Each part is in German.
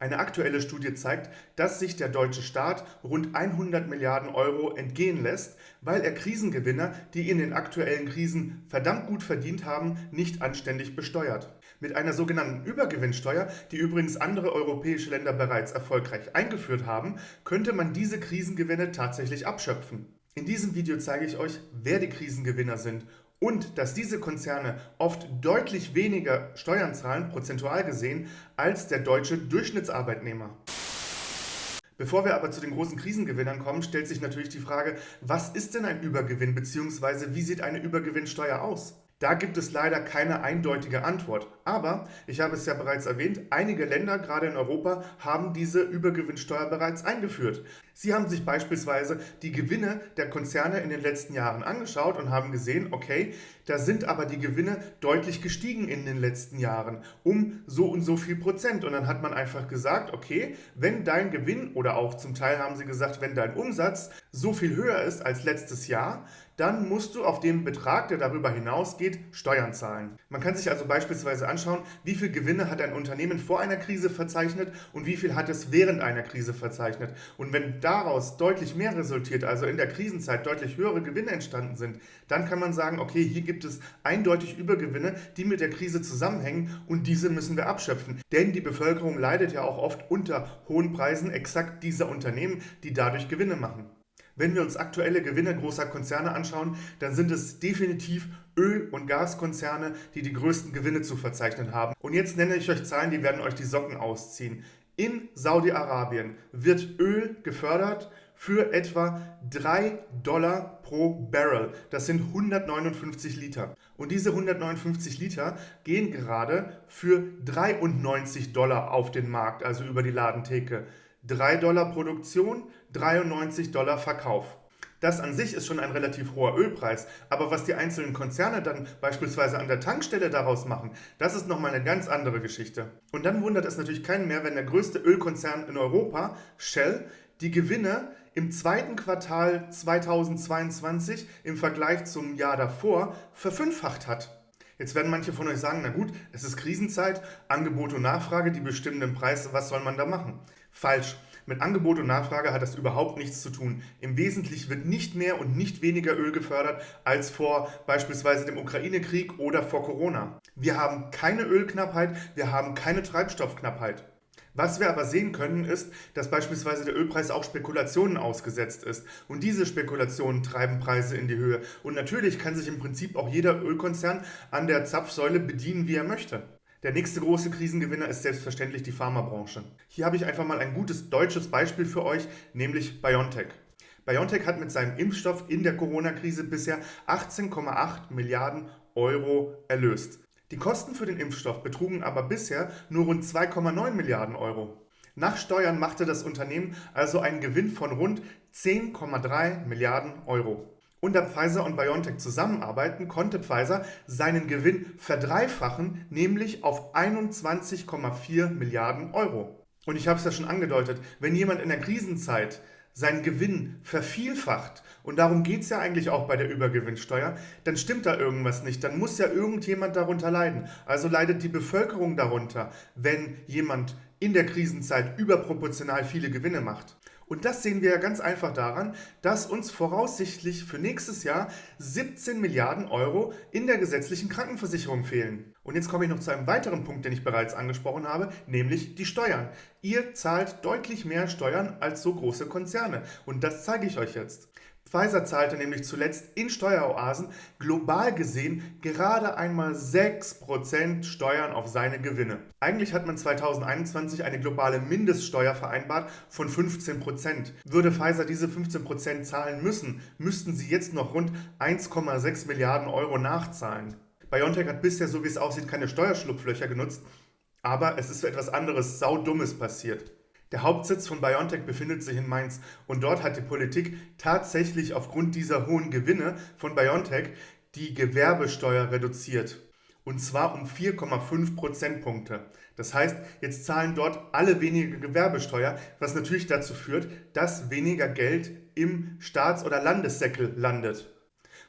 Eine aktuelle Studie zeigt, dass sich der deutsche Staat rund 100 Milliarden Euro entgehen lässt, weil er Krisengewinner, die in den aktuellen Krisen verdammt gut verdient haben, nicht anständig besteuert. Mit einer sogenannten Übergewinnsteuer, die übrigens andere europäische Länder bereits erfolgreich eingeführt haben, könnte man diese Krisengewinne tatsächlich abschöpfen. In diesem Video zeige ich euch, wer die Krisengewinner sind und dass diese Konzerne oft deutlich weniger Steuern zahlen, prozentual gesehen, als der deutsche Durchschnittsarbeitnehmer. Bevor wir aber zu den großen Krisengewinnern kommen, stellt sich natürlich die Frage, was ist denn ein Übergewinn bzw. wie sieht eine Übergewinnsteuer aus? Da gibt es leider keine eindeutige Antwort. Aber, ich habe es ja bereits erwähnt, einige Länder, gerade in Europa, haben diese Übergewinnsteuer bereits eingeführt. Sie haben sich beispielsweise die Gewinne der Konzerne in den letzten Jahren angeschaut und haben gesehen, okay, da sind aber die Gewinne deutlich gestiegen in den letzten Jahren, um so und so viel Prozent. Und dann hat man einfach gesagt, okay, wenn dein Gewinn oder auch zum Teil haben sie gesagt, wenn dein Umsatz so viel höher ist als letztes Jahr, dann musst du auf den Betrag, der darüber hinausgeht, Steuern zahlen. Man kann sich also beispielsweise anschauen, wie viel Gewinne hat ein Unternehmen vor einer Krise verzeichnet und wie viel hat es während einer Krise verzeichnet. Und wenn daraus deutlich mehr resultiert, also in der Krisenzeit deutlich höhere Gewinne entstanden sind, dann kann man sagen, okay, hier gibt es eindeutig Übergewinne, die mit der Krise zusammenhängen und diese müssen wir abschöpfen. Denn die Bevölkerung leidet ja auch oft unter hohen Preisen exakt dieser Unternehmen, die dadurch Gewinne machen. Wenn wir uns aktuelle Gewinne großer Konzerne anschauen, dann sind es definitiv Öl- und Gaskonzerne, die die größten Gewinne zu verzeichnen haben. Und jetzt nenne ich euch Zahlen, die werden euch die Socken ausziehen. In Saudi-Arabien wird Öl gefördert für etwa 3 Dollar pro Barrel. Das sind 159 Liter. Und diese 159 Liter gehen gerade für 93 Dollar auf den Markt, also über die Ladentheke. 3 Dollar Produktion, 93 Dollar Verkauf. Das an sich ist schon ein relativ hoher Ölpreis, aber was die einzelnen Konzerne dann beispielsweise an der Tankstelle daraus machen, das ist nochmal eine ganz andere Geschichte. Und dann wundert es natürlich keinen mehr, wenn der größte Ölkonzern in Europa, Shell, die Gewinne im zweiten Quartal 2022 im Vergleich zum Jahr davor verfünffacht hat. Jetzt werden manche von euch sagen, na gut, es ist Krisenzeit, Angebot und Nachfrage, die bestimmen den Preis, was soll man da machen? Falsch. Mit Angebot und Nachfrage hat das überhaupt nichts zu tun. Im Wesentlichen wird nicht mehr und nicht weniger Öl gefördert als vor beispielsweise dem Ukraine-Krieg oder vor Corona. Wir haben keine Ölknappheit, wir haben keine Treibstoffknappheit. Was wir aber sehen können, ist, dass beispielsweise der Ölpreis auch Spekulationen ausgesetzt ist. Und diese Spekulationen treiben Preise in die Höhe. Und natürlich kann sich im Prinzip auch jeder Ölkonzern an der Zapfsäule bedienen, wie er möchte. Der nächste große Krisengewinner ist selbstverständlich die Pharmabranche. Hier habe ich einfach mal ein gutes deutsches Beispiel für euch, nämlich BioNTech. BioNTech hat mit seinem Impfstoff in der Corona-Krise bisher 18,8 Milliarden Euro erlöst. Die Kosten für den Impfstoff betrugen aber bisher nur rund 2,9 Milliarden Euro. Nach Steuern machte das Unternehmen also einen Gewinn von rund 10,3 Milliarden Euro da Pfizer und BioNTech zusammenarbeiten, konnte Pfizer seinen Gewinn verdreifachen, nämlich auf 21,4 Milliarden Euro. Und ich habe es ja schon angedeutet, wenn jemand in der Krisenzeit seinen Gewinn vervielfacht, und darum geht es ja eigentlich auch bei der Übergewinnsteuer, dann stimmt da irgendwas nicht. Dann muss ja irgendjemand darunter leiden. Also leidet die Bevölkerung darunter, wenn jemand in der Krisenzeit überproportional viele Gewinne macht. Und das sehen wir ja ganz einfach daran, dass uns voraussichtlich für nächstes Jahr 17 Milliarden Euro in der gesetzlichen Krankenversicherung fehlen. Und jetzt komme ich noch zu einem weiteren Punkt, den ich bereits angesprochen habe, nämlich die Steuern. Ihr zahlt deutlich mehr Steuern als so große Konzerne. Und das zeige ich euch jetzt. Pfizer zahlte nämlich zuletzt in Steueroasen global gesehen gerade einmal 6% Steuern auf seine Gewinne. Eigentlich hat man 2021 eine globale Mindeststeuer vereinbart von 15%. Würde Pfizer diese 15% zahlen müssen, müssten sie jetzt noch rund 1,6 Milliarden Euro nachzahlen. BioNTech hat bisher, so wie es aussieht, keine Steuerschlupflöcher genutzt, aber es ist etwas anderes, saudummes passiert. Der Hauptsitz von BioNTech befindet sich in Mainz und dort hat die Politik tatsächlich aufgrund dieser hohen Gewinne von BioNTech die Gewerbesteuer reduziert. Und zwar um 4,5 Prozentpunkte. Das heißt, jetzt zahlen dort alle weniger Gewerbesteuer, was natürlich dazu führt, dass weniger Geld im Staats- oder Landessäckel landet.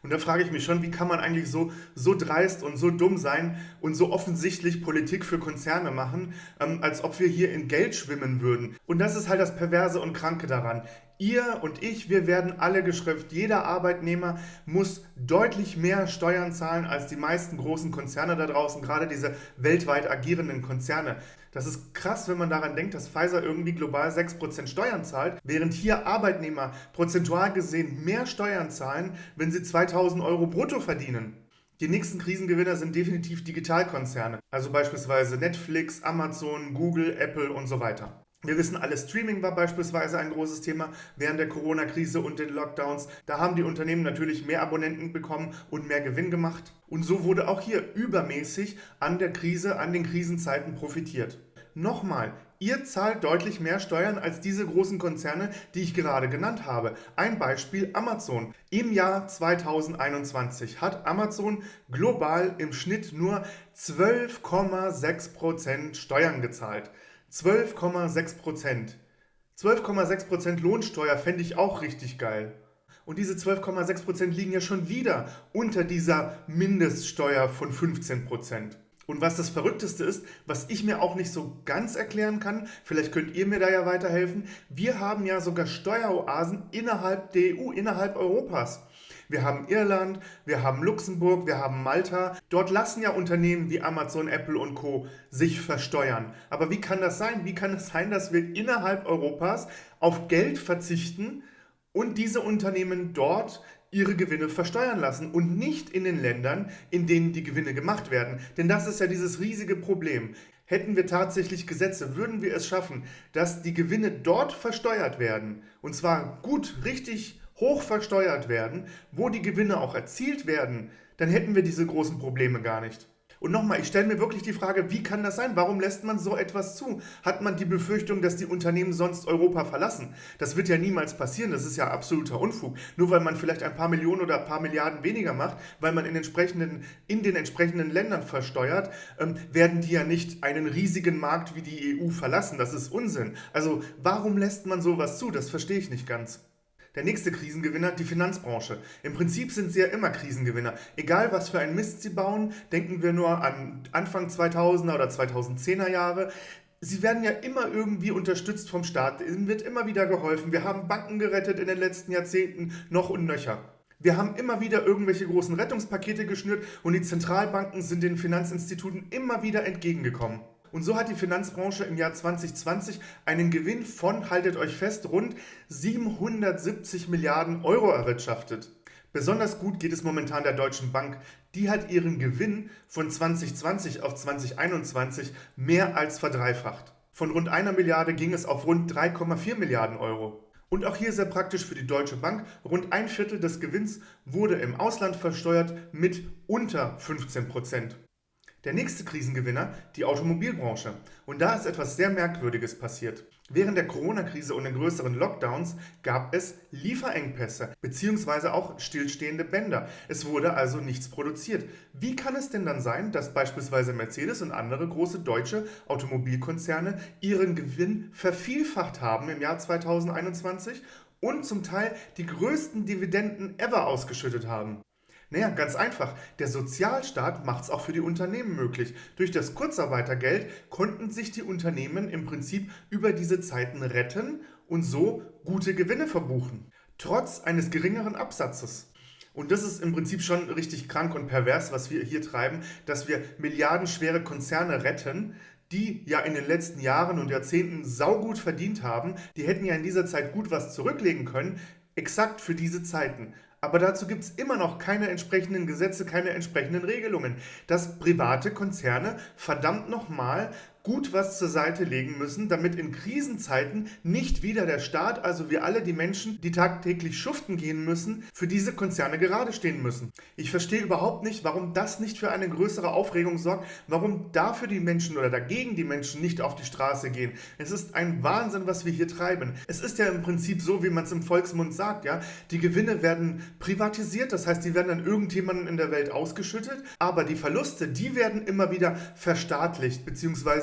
Und da frage ich mich schon, wie kann man eigentlich so, so dreist und so dumm sein und so offensichtlich Politik für Konzerne machen, ähm, als ob wir hier in Geld schwimmen würden. Und das ist halt das Perverse und Kranke daran. Ihr und ich, wir werden alle geschrifft. Jeder Arbeitnehmer muss deutlich mehr Steuern zahlen als die meisten großen Konzerne da draußen, gerade diese weltweit agierenden Konzerne. Das ist krass, wenn man daran denkt, dass Pfizer irgendwie global 6% Steuern zahlt, während hier Arbeitnehmer prozentual gesehen mehr Steuern zahlen, wenn sie 2000 Euro brutto verdienen. Die nächsten Krisengewinner sind definitiv Digitalkonzerne, also beispielsweise Netflix, Amazon, Google, Apple und so weiter. Wir wissen alle, Streaming war beispielsweise ein großes Thema während der Corona-Krise und den Lockdowns. Da haben die Unternehmen natürlich mehr Abonnenten bekommen und mehr Gewinn gemacht. Und so wurde auch hier übermäßig an der Krise, an den Krisenzeiten profitiert. Nochmal, ihr zahlt deutlich mehr Steuern als diese großen Konzerne, die ich gerade genannt habe. Ein Beispiel Amazon. Im Jahr 2021 hat Amazon global im Schnitt nur 12,6% Steuern gezahlt. 12,6 Prozent. 12,6 Prozent Lohnsteuer fände ich auch richtig geil. Und diese 12,6 Prozent liegen ja schon wieder unter dieser Mindeststeuer von 15 Prozent. Und was das Verrückteste ist, was ich mir auch nicht so ganz erklären kann, vielleicht könnt ihr mir da ja weiterhelfen, wir haben ja sogar Steueroasen innerhalb der EU, innerhalb Europas. Wir haben Irland, wir haben Luxemburg, wir haben Malta. Dort lassen ja Unternehmen wie Amazon, Apple und Co. sich versteuern. Aber wie kann das sein? Wie kann es sein, dass wir innerhalb Europas auf Geld verzichten und diese Unternehmen dort ihre Gewinne versteuern lassen und nicht in den Ländern, in denen die Gewinne gemacht werden. Denn das ist ja dieses riesige Problem. Hätten wir tatsächlich Gesetze, würden wir es schaffen, dass die Gewinne dort versteuert werden, und zwar gut, richtig hoch versteuert werden, wo die Gewinne auch erzielt werden, dann hätten wir diese großen Probleme gar nicht. Und nochmal, ich stelle mir wirklich die Frage, wie kann das sein? Warum lässt man so etwas zu? Hat man die Befürchtung, dass die Unternehmen sonst Europa verlassen? Das wird ja niemals passieren, das ist ja absoluter Unfug. Nur weil man vielleicht ein paar Millionen oder ein paar Milliarden weniger macht, weil man in, entsprechenden, in den entsprechenden Ländern versteuert, ähm, werden die ja nicht einen riesigen Markt wie die EU verlassen. Das ist Unsinn. Also warum lässt man sowas zu? Das verstehe ich nicht ganz. Der nächste Krisengewinner, die Finanzbranche. Im Prinzip sind sie ja immer Krisengewinner. Egal was für einen Mist sie bauen, denken wir nur an Anfang 2000er oder 2010er Jahre. Sie werden ja immer irgendwie unterstützt vom Staat. Ihnen wird immer wieder geholfen. Wir haben Banken gerettet in den letzten Jahrzehnten, noch und nöcher. Wir haben immer wieder irgendwelche großen Rettungspakete geschnürt und die Zentralbanken sind den Finanzinstituten immer wieder entgegengekommen. Und so hat die Finanzbranche im Jahr 2020 einen Gewinn von, haltet euch fest, rund 770 Milliarden Euro erwirtschaftet. Besonders gut geht es momentan der Deutschen Bank. Die hat ihren Gewinn von 2020 auf 2021 mehr als verdreifacht. Von rund einer Milliarde ging es auf rund 3,4 Milliarden Euro. Und auch hier sehr praktisch für die Deutsche Bank. Rund ein Viertel des Gewinns wurde im Ausland versteuert mit unter 15 Prozent. Der nächste Krisengewinner, die Automobilbranche. Und da ist etwas sehr Merkwürdiges passiert. Während der Corona-Krise und den größeren Lockdowns gab es Lieferengpässe bzw. auch stillstehende Bänder. Es wurde also nichts produziert. Wie kann es denn dann sein, dass beispielsweise Mercedes und andere große deutsche Automobilkonzerne ihren Gewinn vervielfacht haben im Jahr 2021 und zum Teil die größten Dividenden ever ausgeschüttet haben? Naja, ganz einfach. Der Sozialstaat macht es auch für die Unternehmen möglich. Durch das Kurzarbeitergeld konnten sich die Unternehmen im Prinzip über diese Zeiten retten und so gute Gewinne verbuchen. Trotz eines geringeren Absatzes. Und das ist im Prinzip schon richtig krank und pervers, was wir hier treiben, dass wir milliardenschwere Konzerne retten, die ja in den letzten Jahren und Jahrzehnten saugut verdient haben. Die hätten ja in dieser Zeit gut was zurücklegen können, exakt für diese Zeiten. Aber dazu gibt es immer noch keine entsprechenden Gesetze, keine entsprechenden Regelungen, dass private Konzerne verdammt nochmal gut was zur Seite legen müssen, damit in Krisenzeiten nicht wieder der Staat, also wir alle die Menschen, die tagtäglich schuften gehen müssen, für diese Konzerne gerade stehen müssen. Ich verstehe überhaupt nicht, warum das nicht für eine größere Aufregung sorgt, warum dafür die Menschen oder dagegen die Menschen nicht auf die Straße gehen. Es ist ein Wahnsinn, was wir hier treiben. Es ist ja im Prinzip so, wie man es im Volksmund sagt, ja, die Gewinne werden privatisiert, das heißt, die werden an irgendjemanden in der Welt ausgeschüttet, aber die Verluste, die werden immer wieder verstaatlicht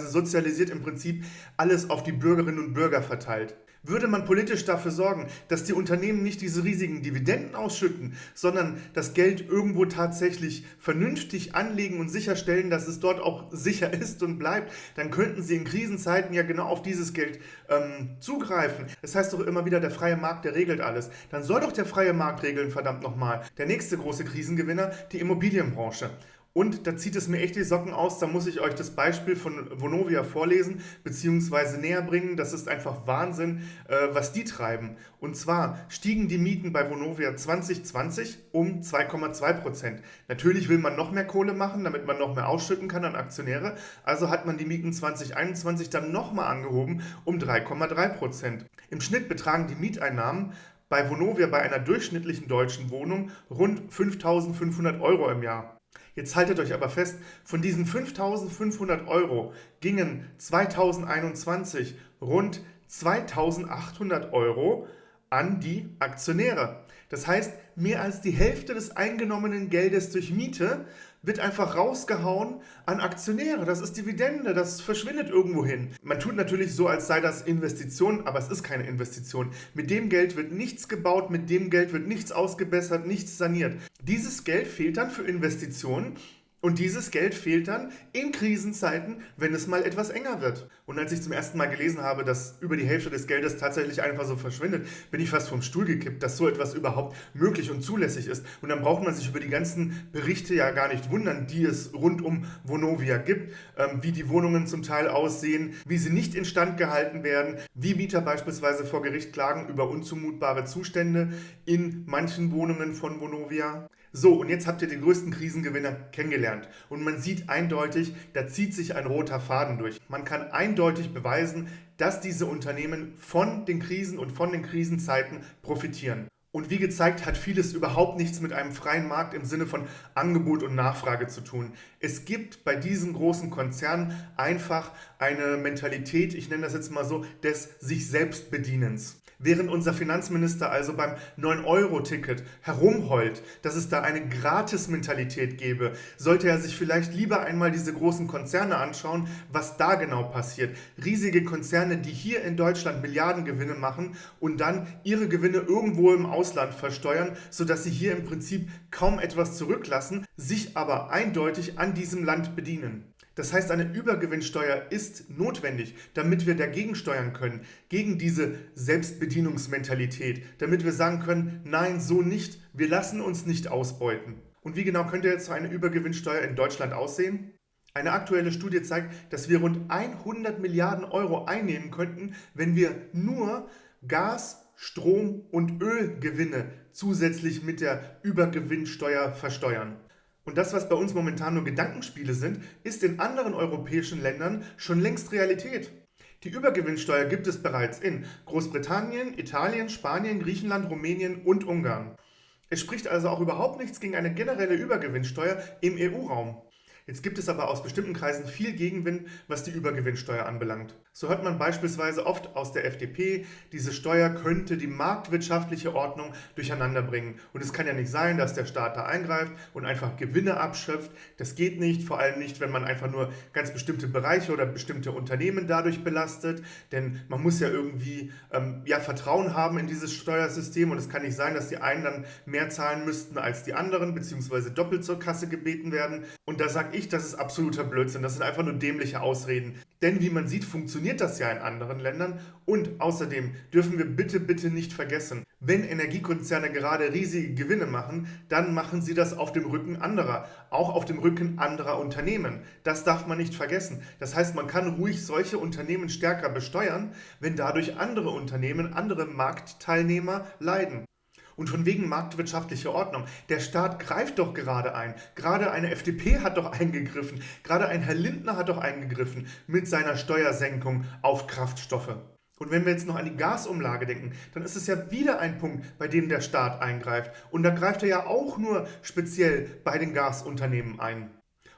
bzw sozialisiert im Prinzip alles auf die Bürgerinnen und Bürger verteilt. Würde man politisch dafür sorgen, dass die Unternehmen nicht diese riesigen Dividenden ausschütten, sondern das Geld irgendwo tatsächlich vernünftig anlegen und sicherstellen, dass es dort auch sicher ist und bleibt, dann könnten sie in Krisenzeiten ja genau auf dieses Geld ähm, zugreifen. Das heißt doch immer wieder, der freie Markt, der regelt alles. Dann soll doch der freie Markt regeln, verdammt nochmal. Der nächste große Krisengewinner, die Immobilienbranche. Und da zieht es mir echt die Socken aus, da muss ich euch das Beispiel von Vonovia vorlesen, beziehungsweise näher bringen. Das ist einfach Wahnsinn, äh, was die treiben. Und zwar stiegen die Mieten bei Vonovia 2020 um 2,2 Prozent. Natürlich will man noch mehr Kohle machen, damit man noch mehr ausschütten kann an Aktionäre. Also hat man die Mieten 2021 dann nochmal angehoben um 3,3 Prozent. Im Schnitt betragen die Mieteinnahmen bei Vonovia bei einer durchschnittlichen deutschen Wohnung rund 5.500 Euro im Jahr. Jetzt haltet euch aber fest, von diesen 5500 Euro gingen 2021 rund 2800 Euro an die Aktionäre. Das heißt, mehr als die Hälfte des eingenommenen Geldes durch Miete wird einfach rausgehauen an Aktionäre. Das ist Dividende, das verschwindet irgendwo hin. Man tut natürlich so, als sei das Investition, aber es ist keine Investition. Mit dem Geld wird nichts gebaut, mit dem Geld wird nichts ausgebessert, nichts saniert. Dieses Geld fehlt dann für Investitionen und dieses Geld fehlt dann in Krisenzeiten, wenn es mal etwas enger wird. Und als ich zum ersten Mal gelesen habe, dass über die Hälfte des Geldes tatsächlich einfach so verschwindet, bin ich fast vom Stuhl gekippt, dass so etwas überhaupt möglich und zulässig ist. Und dann braucht man sich über die ganzen Berichte ja gar nicht wundern, die es rund um Vonovia gibt, ähm, wie die Wohnungen zum Teil aussehen, wie sie nicht instand gehalten werden, wie Mieter beispielsweise vor Gericht klagen über unzumutbare Zustände in manchen Wohnungen von Vonovia. So, und jetzt habt ihr den größten Krisengewinner kennengelernt. Und man sieht eindeutig, da zieht sich ein roter Faden durch. Man kann eindeutig beweisen, dass diese Unternehmen von den Krisen und von den Krisenzeiten profitieren. Und wie gezeigt, hat vieles überhaupt nichts mit einem freien Markt im Sinne von Angebot und Nachfrage zu tun. Es gibt bei diesen großen Konzernen einfach eine Mentalität, ich nenne das jetzt mal so, des sich selbst Bedienens. Während unser Finanzminister also beim 9-Euro-Ticket herumheult, dass es da eine Gratis-Mentalität gäbe, sollte er sich vielleicht lieber einmal diese großen Konzerne anschauen, was da genau passiert. Riesige Konzerne, die hier in Deutschland Milliardengewinne machen und dann ihre Gewinne irgendwo im Ausland versteuern, sodass sie hier im Prinzip kaum etwas zurücklassen, sich aber eindeutig an diesem Land bedienen. Das heißt, eine Übergewinnsteuer ist notwendig, damit wir dagegen steuern können, gegen diese Selbstbedienungsmentalität, damit wir sagen können, nein, so nicht, wir lassen uns nicht ausbeuten. Und wie genau könnte jetzt so eine Übergewinnsteuer in Deutschland aussehen? Eine aktuelle Studie zeigt, dass wir rund 100 Milliarden Euro einnehmen könnten, wenn wir nur Gas, Strom und Ölgewinne zusätzlich mit der Übergewinnsteuer versteuern. Und das, was bei uns momentan nur Gedankenspiele sind, ist in anderen europäischen Ländern schon längst Realität. Die Übergewinnsteuer gibt es bereits in Großbritannien, Italien, Spanien, Griechenland, Rumänien und Ungarn. Es spricht also auch überhaupt nichts gegen eine generelle Übergewinnsteuer im EU-Raum. Jetzt gibt es aber aus bestimmten Kreisen viel Gegenwind, was die Übergewinnsteuer anbelangt. So hört man beispielsweise oft aus der FDP, diese Steuer könnte die marktwirtschaftliche Ordnung durcheinander bringen. Und es kann ja nicht sein, dass der Staat da eingreift und einfach Gewinne abschöpft. Das geht nicht, vor allem nicht, wenn man einfach nur ganz bestimmte Bereiche oder bestimmte Unternehmen dadurch belastet. Denn man muss ja irgendwie ähm, ja, Vertrauen haben in dieses Steuersystem und es kann nicht sein, dass die einen dann mehr zahlen müssten als die anderen, beziehungsweise doppelt zur Kasse gebeten werden. Und da sage ich, das ist absoluter Blödsinn. Das sind einfach nur dämliche Ausreden. Denn wie man sieht, funktioniert das ja in anderen Ländern. Und außerdem dürfen wir bitte, bitte nicht vergessen, wenn Energiekonzerne gerade riesige Gewinne machen, dann machen sie das auf dem Rücken anderer, auch auf dem Rücken anderer Unternehmen. Das darf man nicht vergessen. Das heißt, man kann ruhig solche Unternehmen stärker besteuern, wenn dadurch andere Unternehmen, andere Marktteilnehmer leiden. Und von wegen marktwirtschaftliche Ordnung. Der Staat greift doch gerade ein. Gerade eine FDP hat doch eingegriffen. Gerade ein Herr Lindner hat doch eingegriffen mit seiner Steuersenkung auf Kraftstoffe. Und wenn wir jetzt noch an die Gasumlage denken, dann ist es ja wieder ein Punkt, bei dem der Staat eingreift. Und da greift er ja auch nur speziell bei den Gasunternehmen ein.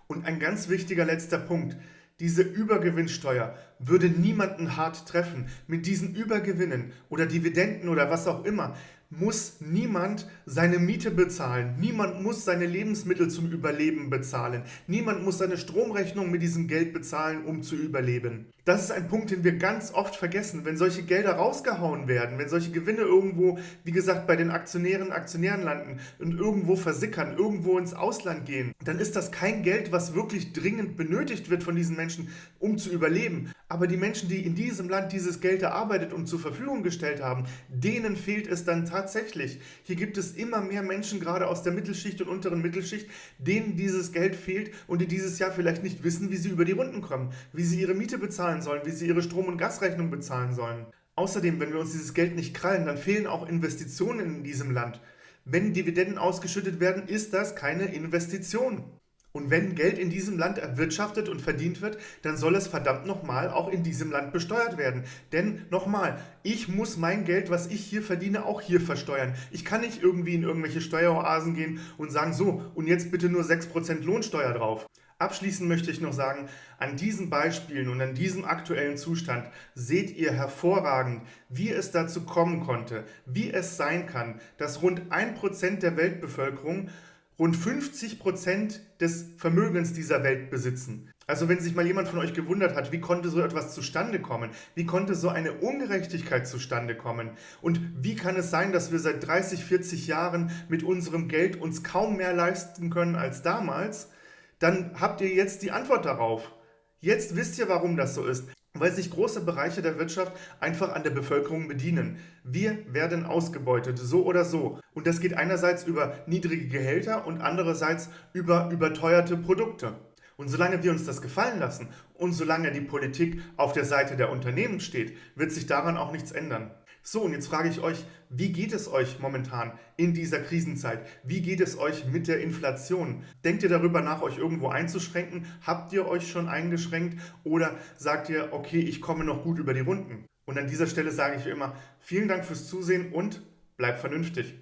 Und ein ganz wichtiger letzter Punkt. Diese Übergewinnsteuer würde niemanden hart treffen. Mit diesen Übergewinnen oder Dividenden oder was auch immer muss niemand seine Miete bezahlen. Niemand muss seine Lebensmittel zum Überleben bezahlen. Niemand muss seine Stromrechnung mit diesem Geld bezahlen, um zu überleben. Das ist ein Punkt, den wir ganz oft vergessen. Wenn solche Gelder rausgehauen werden, wenn solche Gewinne irgendwo, wie gesagt, bei den Aktionären, Aktionären landen und irgendwo versickern, irgendwo ins Ausland gehen, dann ist das kein Geld, was wirklich dringend benötigt wird von diesen Menschen, um zu überleben. Aber die Menschen, die in diesem Land dieses Geld erarbeitet und zur Verfügung gestellt haben, denen fehlt es dann tatsächlich. Hier gibt es immer mehr Menschen, gerade aus der Mittelschicht und unteren Mittelschicht, denen dieses Geld fehlt und die dieses Jahr vielleicht nicht wissen, wie sie über die Runden kommen, wie sie ihre Miete bezahlen bezahlen sollen, wie sie ihre Strom- und Gasrechnung bezahlen sollen. Außerdem, wenn wir uns dieses Geld nicht krallen, dann fehlen auch Investitionen in diesem Land. Wenn Dividenden ausgeschüttet werden, ist das keine Investition. Und wenn Geld in diesem Land erwirtschaftet und verdient wird, dann soll es verdammt nochmal auch in diesem Land besteuert werden. Denn nochmal, ich muss mein Geld, was ich hier verdiene, auch hier versteuern. Ich kann nicht irgendwie in irgendwelche Steueroasen gehen und sagen, so, und jetzt bitte nur 6% Lohnsteuer drauf. Abschließend möchte ich noch sagen, an diesen Beispielen und an diesem aktuellen Zustand seht ihr hervorragend, wie es dazu kommen konnte, wie es sein kann, dass rund 1% der Weltbevölkerung rund 50% des Vermögens dieser Welt besitzen. Also wenn sich mal jemand von euch gewundert hat, wie konnte so etwas zustande kommen? Wie konnte so eine Ungerechtigkeit zustande kommen? Und wie kann es sein, dass wir seit 30, 40 Jahren mit unserem Geld uns kaum mehr leisten können als damals? Dann habt ihr jetzt die Antwort darauf. Jetzt wisst ihr, warum das so ist. Weil sich große Bereiche der Wirtschaft einfach an der Bevölkerung bedienen. Wir werden ausgebeutet, so oder so. Und das geht einerseits über niedrige Gehälter und andererseits über überteuerte Produkte. Und solange wir uns das gefallen lassen und solange die Politik auf der Seite der Unternehmen steht, wird sich daran auch nichts ändern. So, und jetzt frage ich euch, wie geht es euch momentan in dieser Krisenzeit? Wie geht es euch mit der Inflation? Denkt ihr darüber nach, euch irgendwo einzuschränken? Habt ihr euch schon eingeschränkt? Oder sagt ihr, okay, ich komme noch gut über die Runden? Und an dieser Stelle sage ich immer, vielen Dank fürs Zusehen und bleibt vernünftig.